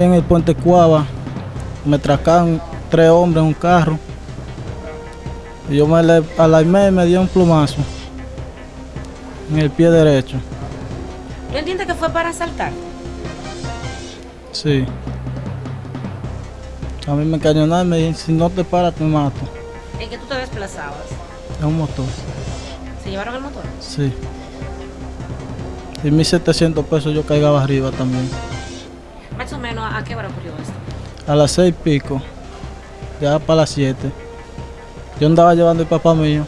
En el puente Cuava me tracaron tres hombres en un carro. Y yo me alarmé y me dio un plumazo en el pie derecho. ¿Tú entiendes que fue para asaltar? Sí. A mí me encañonaron y me dijeron, si no te paras te mato. ¿En qué tú te desplazabas? Es un motor. ¿Se llevaron el motor? Sí. Y 1700 pesos yo caigaba arriba también. Más o menos, ¿a qué hora ocurrió esto? A las seis y pico, ya para las 7. Yo andaba llevando el papá mío.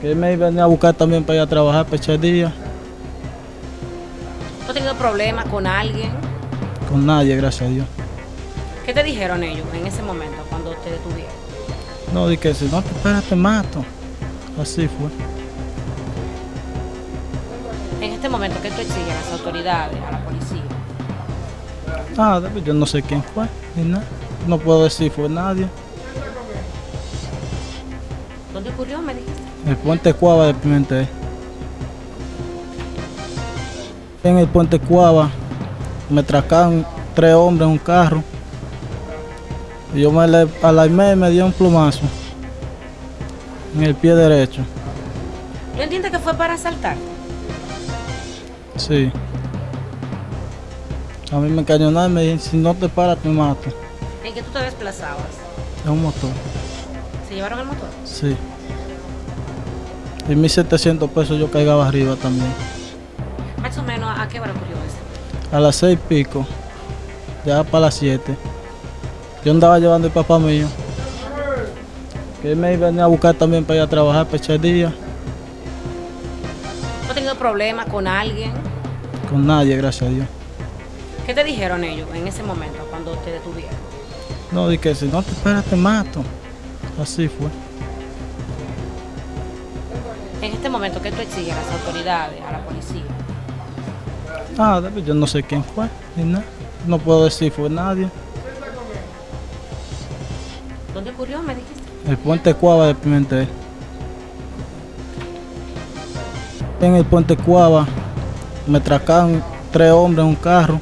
Que él me venía a buscar también para ir a trabajar, para echar día. ¿Tú has tenido problemas con alguien? Con nadie, gracias a Dios. ¿Qué te dijeron ellos en ese momento cuando te detuvieron? No, di que si no te esperas te mato. Así fue. En este momento, ¿qué tú exiges a las autoridades, a la policía? Ah, yo no sé quién fue, ni nada. No puedo decir fue nadie. ¿Dónde ocurrió, me dijiste? El puente Cuava de Pimentel. En el puente Cuava me tracaron tres hombres en un carro. Y yo me le alarmé y me dio un plumazo en el pie derecho. ¿Tú entiendes que fue para asaltar? Sí. A mí me encañonaron y me dijeron, si no te paras te mato. ¿En qué tú te desplazabas? Es un motor. ¿Se llevaron el motor? Sí. Y 1700 pesos yo caigaba arriba también. Más o menos, ¿a qué hora ocurrió esto? A las seis y pico, ya para las 7. Yo andaba llevando el papá mío. Que él me venía a buscar también para ir a trabajar, para echar día. ¿Tú has tenido problemas con alguien? Con nadie, gracias a Dios. ¿Qué te dijeron ellos en ese momento cuando te detuvieron? No, di que si no te esperas te mato. Así fue. En este momento, ¿qué tú exiges a las autoridades, a la policía? Ah, yo no sé quién fue, ni nada. No puedo decir fue nadie. ¿Dónde ocurrió, me dijiste? El puente Cuava de Pimentel. En el puente Cuava me tracaron tres hombres en un carro.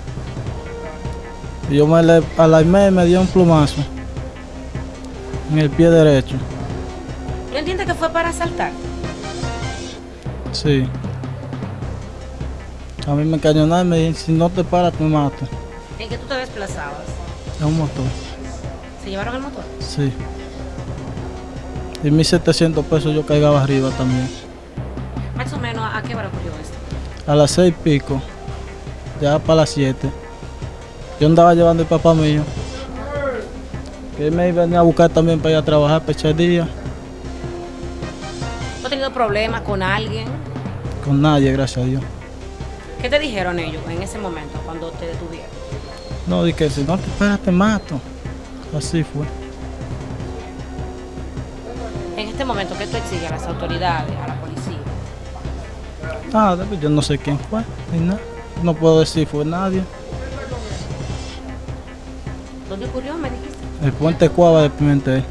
Yo me le alarmé y me dio un plumazo en el pie derecho. ¿Tú entiendes que fue para asaltar? Sí. A mí me encañonaron y me dijeron, si no te paras te mato. ¿En qué tú te desplazabas? Es un motor. ¿Se llevaron el motor? Sí. Y 1700 pesos yo caigaba arriba también. Más o menos, ¿a qué hora ocurrió esto? A las seis y pico, ya para las 7. Yo andaba llevando el papá mío. Que él me venía a buscar también para ir a trabajar, para echar día. ¿Tú has tenido problemas con alguien? Con nadie, gracias a Dios. ¿Qué te dijeron ellos en ese momento cuando te detuvieron? No, di que si no te esperas te mato. Así fue. En este momento, ¿qué tú exiges a las autoridades, a la policía? Ah, yo no sé quién fue, ni nada. No puedo decir fue nadie. ¿Dónde ocurrió, me dijiste? El puente Cuava de Pimentel.